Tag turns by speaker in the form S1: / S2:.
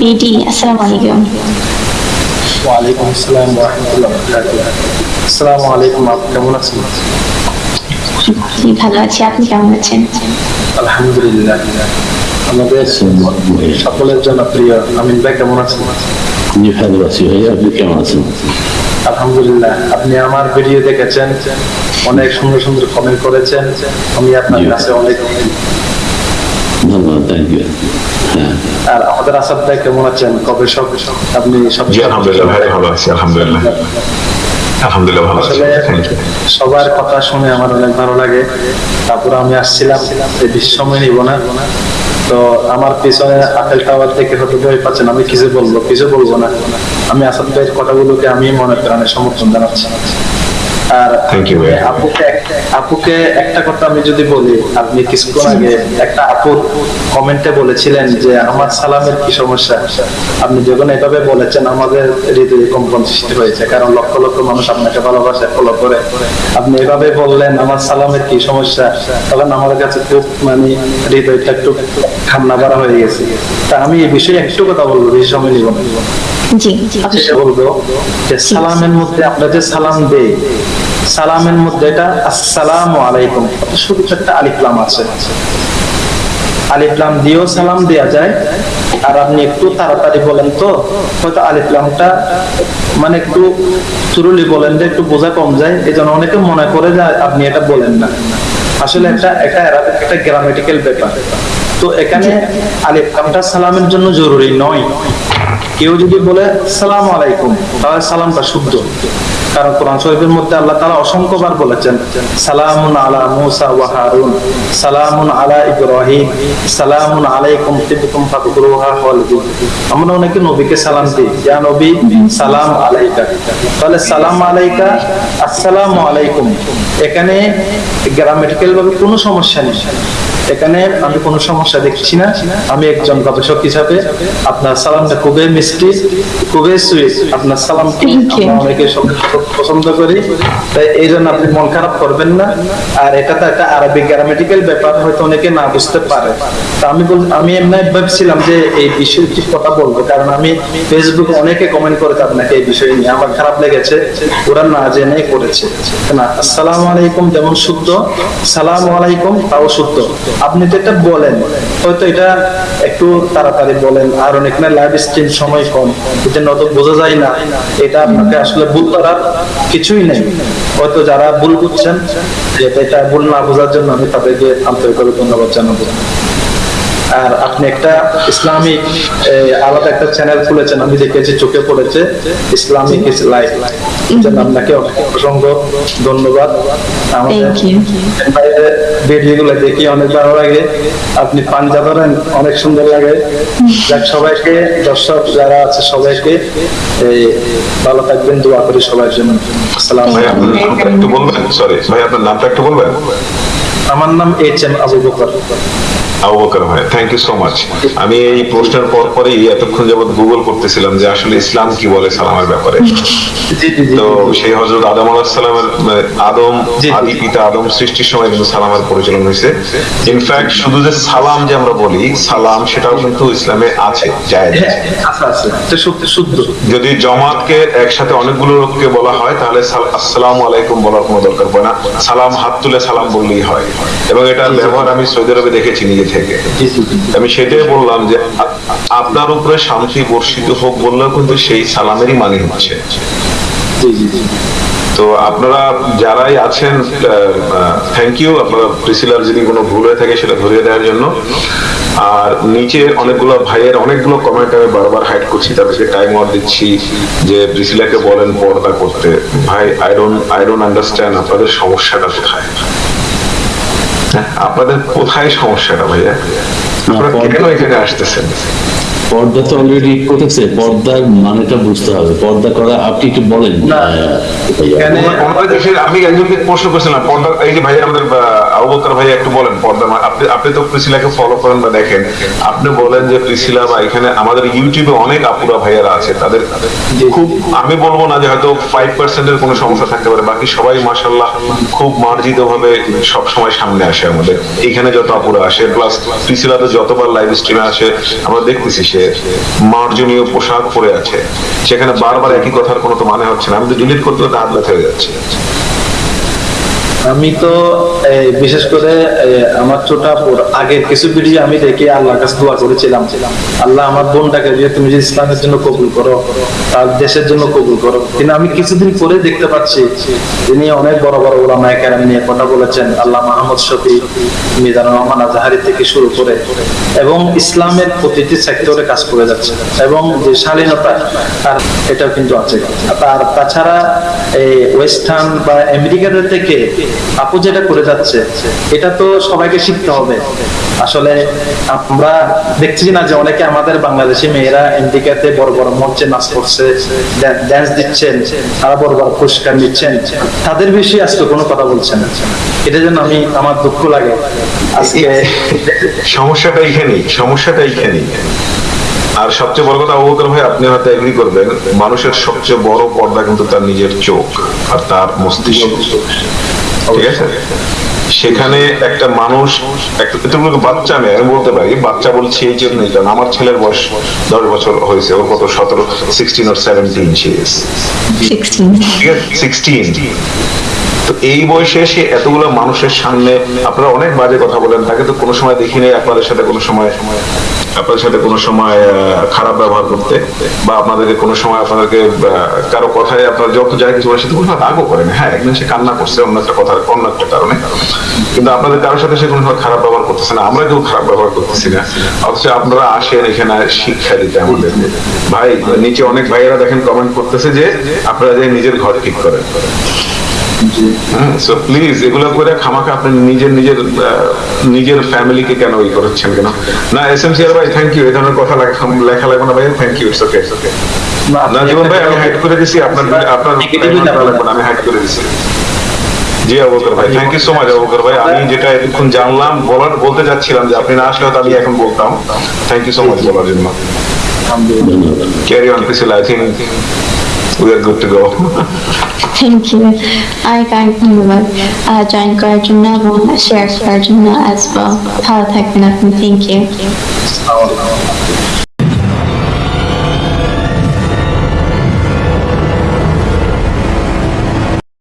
S1: BD আসসালামু আলাইকুম
S2: ওয়ালাইকুম আসসালাম ওয়া রাহমাতুল্লাহি ওয়া বারাকাতুহু আসসালামু আলাইকুম আপনি কেমন আছেন
S1: জি ভালো আছি। আপনি কেমন আছেন?
S2: আলহামদুলিল্লাহ। আমাদের সকলের জন্য প্রিয় আমিন ভাই কেমন আছেন?
S3: জি ভালো আছি ভাইয়া আপনি কেমন আছেন?
S2: আলহামদুলিল্লাহ। আপনি আমার ভিডিও দেখেছেন অনেক সুন্দর সুন্দর কমেন্ট করেছেন। আমি আপনার কাছে অনেক
S3: ধন্যবাদ থ্যাংক ইউ হ্যাঁ।
S2: আর আমাদের আসাদ ভাই কেমন আছেন? কবে সব আপনি সব
S4: আলহামদুলিল্লাহ ভাই ভালো আছি আলহামদুলিল্লাহ। আলহামদুলিল্লাহ ভালো আছি
S2: আসলে
S4: থ্যাংক ইউ
S2: সবার কথা শুনে আমার অনেক ভালো লাগে। তারপর আমি আসছিলাম এই বেশি সময় নিব না। তো আমার পিছনে আপেল টাওয়ার থেকে হয়তো ভয় পাচ্ছেন আমি কিছু বলব কিছু বলব না। আমি আসাদ ভাইয়ের কথাগুলোকে আমি মনে প্রাণে সমর্থন জানাচ্ছি। আর আপুকে আপুকে একটা কথা আমি যদি বলি আপনি কিছুক্ষণ আগে একটা আপুর কমেন্টে বলেছিলেন যে আমার সালামের কি সমস্যা? আপনি যখন এভাবে বলেছেন আমাদের হৃদয়ে কম্পন সৃষ্টি হয়েছে কারণ লক্ষ লক্ষ মানুষ আপনাকে ভালোবাসে ফলো করে। আপনি এভাবে বললেন আমার সালামের কি সমস্যা? তখন আমার কাছে খুব মানে হৃদয়টা একটু ঠান্ডা করা হয়ে গেছে। তা আমি এই বিষয়ে একটু কথা বলব বেশি সময় নিব না।
S1: জি জি।
S2: বলব যে সালামের মধ্যে আমরা যে সালাম দেই। সালামের মধ্যে এটা আসসালামু আলাইকুম। শুধু একটা আলিফলাম আছে। আলিফলাম দিয়েও সালাম দেয়া যায়। আর আপনি একটু তাড়াতাড়ি বলেন তো হয়তো আলিফলামটা মানে একটু চুরুলি বলেন যে একটু বোঝা কম যায়। এই জন্য অনেকে মনে করে যে আপনি এটা বলেন না। আসলে একটা একটা একটা গ্রামেটিক্যাল ব্যাপার। তো এখানে আলিফলামটা সালামের জন্য জরুরি নয়। কেউ যদি বলে, সালাম আলাইকুম তাহলে সালামটা শুদ্ধ। কারণ কোরআন শরীফের মধ্যে আল্লাহ তাআলা অসংখ্যবার বলেছেন, সালামুন আলা মুসা ওয়া হারুন সালামুন আলা ইব্রাহিম সালামুন আলাইকুম তিবতুম ফাকুরুহা খালিদিন আমরা অনেকে নবীকে সালাম দিই, ইয়া নবী, সালাম আলাইকা তাহলে সালাম আলাইকা আসসালামু আলাইকুম এখানে গ্রামেটিক্যাল ভাবে কোনো সমস্যা নেই। এখানে আমি কোনো সমস্যা দেখছি না। আমি একজন গবেষক হিসাবে আপনার সালামটা খুবই মিষ্টি খুবই সুইট আপনার সালাম অনেকে পছন্দ করি। তাই এই জন্য আপনি মন খারাপ করবেন না। আর এটা তো একটা আরবিক গ্রামেটিক্যাল ব্যাপার হয়তো অনেকে না বুঝতে পারে। তা আমি আমি এমনি ভাবছিলাম যে এই বিষয়ে কিছু কথা বলব কারণ আমি ফেসবুকে অনেকে কমেন্ট করেছে আপনাকে এই বিষয় নিয়ে। আমার খারাপ লেগেছে ওরা না জেনে করেছে। না আসসালামু আলাইকুম যেমন শুদ্ধ। সালাম আলাইকুম তাও শুদ্ধ। আপনি তো এটা বলেন। হয়তো এটা একটু তাড়াতাড়ি বলেন। আর অনেক না লাইভ স্ট্রিম সময় কম। এটা নত বোঝা যায় না। এটা আপনাকে আসলে ভুল করার কিছুই নেই। হয়তো যারা ভুল বুঝছেন এটা এটা ভুল না বোঝার জন্য আমি তাদেরকে আন্তরিকভাবে ধন্যবাদ জানাব। আর আপনি একটা ইসলামিক আলাদা একটা চ্যানেল খুলেছেন। আমি দেখেছি চোখে পড়েছে। ইসলামিক ইস লাইফ আপনাকে অসংখ্য ধন্যবাদ। আমাদের. ভিডিওগুলো দেখি অনেক ভালো লাগে। আপনি পাঞ্জা ধরেন অনেক সুন্দর লাগে। যাক সবাইকে দর্শক যারা আছে সবাইকে এই, ভালো থাকবেন দোয়া করি সবার জন্য। আসসালাম
S4: ভাই আপনার নামটা একটু বলবেন? সরি ভাই আপনার নামটা একটু বলবেন?
S2: আমার নাম এইচ এম আবু বকর
S4: আবু বকর ভাই থ্যাংক ইউ সো মাচ আমি এই প্রশ্নের পর পরই এতক্ষণ যাবত গুগল করতেছিলাম যে আসলে ইসলাম কি বলে সালামের ব্যাপারে। তো সেই হজরত আদম আলাহ আদম। আদি পিতা আদম সৃষ্টির সময় কিন্তু সালামের পরিচালন হয়েছে। ইনফ্যাক্ট শুধু যে সালাম যে আমরা বলি সালাম সেটাও কিন্তু ইসলামে আছে জায়েজ
S2: হ্যাঁ শুদ্ধ।
S4: যদি জমাতকে একসাথে অনেকগুলো লোককে বলা হয় তাহলে সাল- আসসালামু আলাইকুম বলার কোনো দরকার পড়ে না। সালাম হাত তুলে সালাম বললেই হয়। এবং এটার ব্যবহার আমি সৌদি আরবে দেখেছি নিজে থেকে। আমি সেটাই বললাম যে আপনার উপরে শান্তি বর্ষিত হোক বললেও কিন্তু সেই সালামেরই মানে হচ্ছে। তো আপনারা যারাই আছেন থ্যাংক ইউ আপনারা প্রিসিলার যদি কোনো ভুল হয়ে থাকে সেটা ধরিয়ে দেওয়ার জন্য। আর নিচে অনেকগুলো ভাইয়ের অনেকগুলো কমেন্ট আমি বারবার হাইড করছি তাদেরকে টাইম আউট দিচ্ছি যে প্রিসিলাকে বলেন পর্দা করতে। ভাই I don't I don't understand আপনাদের সমস্যাটা কোথায়? আপনাদের কোথায় সমস্যাটা ভাইয়া? আপনারা কেন এখানে আসতেছেন?
S3: পর্দা তো অলরেডি করেছে পর্দার মানেটা বুঝতে হবে। পর্দা করা আপনি একটু বলেন।
S4: দেশে- আমি একজনকে প্রশ্ন করছিলাম পর্দা এই যে ভাই আমাদের ভাই একটু বলেন পর্দা আপনি আপনি তো প্রিসিলাকে ফলো করেন বা দেখেন। আপনি বলেন যে প্রিসিলা বা এখানে আমাদের ইউটিউবে অনেক আপুরা ভাইয়ারা আছে তাদের খুব আমি বলব না যে হয়তো ফাইভ পার্সেন্টের কোনো সমস্যা থাকতে পারে বাকি সবাই মাসাল্লাহ খুব মার্জিত ভাবে সবসময় সামনে আসে আমাদের। এখানে যত আপুরা আসে প্লাস প্রিসিলাতে যতবার লাইভ স্ট্রিমে আসে আমরা দেখতেছি সে মার্জনীয় পোশাক পরে আছে। সেখানে বারবার একই কথার কোনো তো মানে হচ্ছে না। আমি তো ডিলিট করতে হাত ব্যথা হয়ে যাচ্ছে।
S2: আমি তো বিশেষ করে আমার ছোট আগের কিছু ভিডিও আমি দেখে আল্লাহর কাছে দোয়া করেছিলাম। আল্লাহ আমার বোনটাকে যে তুমি যে ইসলামের জন্য কবুল করো, তার দেশের জন্য কবুল করো। কিন্তু আমি কিছুদিন পরে দেখতে পাচ্ছি, তিনি অনেক বড় বড় ওলামা কেরাম নিয়ে কথা বলেছেন, আল্লাহ মাহমুদ শফি, মিজানুর রহমান আজাহারি থেকে শুরু করে, এবং ইসলামের প্রতিটি সেক্টরে কাজ করে যাচ্ছে, এবং যে শালীনতা আর এটাও কিন্তু আছে। আর তাছাড়া এই ওয়েস্টার্ন বা আমেরিকাদের থেকে আপু যেটা করে যাচ্ছে, এটা তো সবাইকে শিখতে হবে। আসলে আমরা দেখছি না যে অনেকে আমাদের বাংলাদেশি মেয়েরা আমেরিকাতে বড় বড় মঞ্চে নাচ করছে ড্যান্স দিচ্ছেন, তারা বড় বড় পুরস্কার নিচ্ছেন। তাদের বিষয়ে আজকে কোনো কথা বলছেন এটা জন্য আমি, আমার দুঃখ লাগে। আজকে
S4: সমস্যাটা এইখানেই সমস্যাটা এইখানেই আর সবচেয়ে বড় কথা অবকর ভাই, আপনি হয়তো এগ্রি করবেন, মানুষের সবচেয়ে বড় পর্দা কিন্তু তার নিজের চোখ আর তার মস্তিষ্ক। ঠিক আছে? সেখানে একটা মানুষ একটা বাচ্চা নেই আমি বলতে পারি বাচ্চা বলছি এই জন্য কারণ আমার ছেলের বয়স দশ বছর হয়েছে ওর কত সতেরো সিক্সটিন ওর সেভেন্টিন সে
S1: সিক্সটিন
S4: ঠিক আছে? সিক্সটিন তো এই বয়সে সে এতগুলো মানুষের সামনে আপনারা অনেক বাজে কথা বলেন, তাকে তো কোনো সময় দেখি দেখিনি আপনাদের সাথে কোনো সময়, আপনাদের সাথে কোনো সময় খারাপ ব্যবহার করতে বা আপনাদেরকে কোনো সময় আপনাদেরকে কারও কথায় আপনার যত যাই কিছু বলে সে কোনো রাগও করেন হ্যাঁ একদিন সে কান্না করছে অন্য একটা কথা অন্য একটা কারণে। কিন্তু আপনাদের কারোর সাথে সে কোনো সময় খারাপ ব্যবহার করতেছে না, আমরা কেউ খারাপ ব্যবহার করতেছি না। অথচ আপনারা আসেন এখানে শিক্ষা দিতে আমাদের ভাই, নিচে অনেক ভাইয়েরা দেখেন কমেন্ট করতেছে যে আপনারা যে নিজের ঘর ঠিক করেন। সো প্লিজ এগুলো করে খামাখা আপনি নিজের নিজের নিজের ফ্যামিলিকে কেন ই করছেন কেন? না এস এম সিআর ভাই থ্যাংক ইউ এই ধরনের কথা লেখা লেখা লাগবে না ভাই। Thank you it's okay okay না জীবন ভাই আমি হাইড করে দিছি আপনার আপনার
S2: Negatively
S4: লেখা লাগবে না, আমি হাইড করে দিছি। জি অবকর ভাই thank you so much Abakar ভাই। আমি যেটা এতক্ষণ জানলাম বলার বলতে যাচ্ছিলাম যে আপনি না আসলে হয়তো আমি এখন বলতাম। থ্যাংক ইউ সো মাচ বলার জন্য। Carry on pencil I think we are good to go
S1: Thank you. I thank you Mubarak, Ajahn uh, Garjuna, Sheikh Garjuna as well. Palatech
S2: Thank you.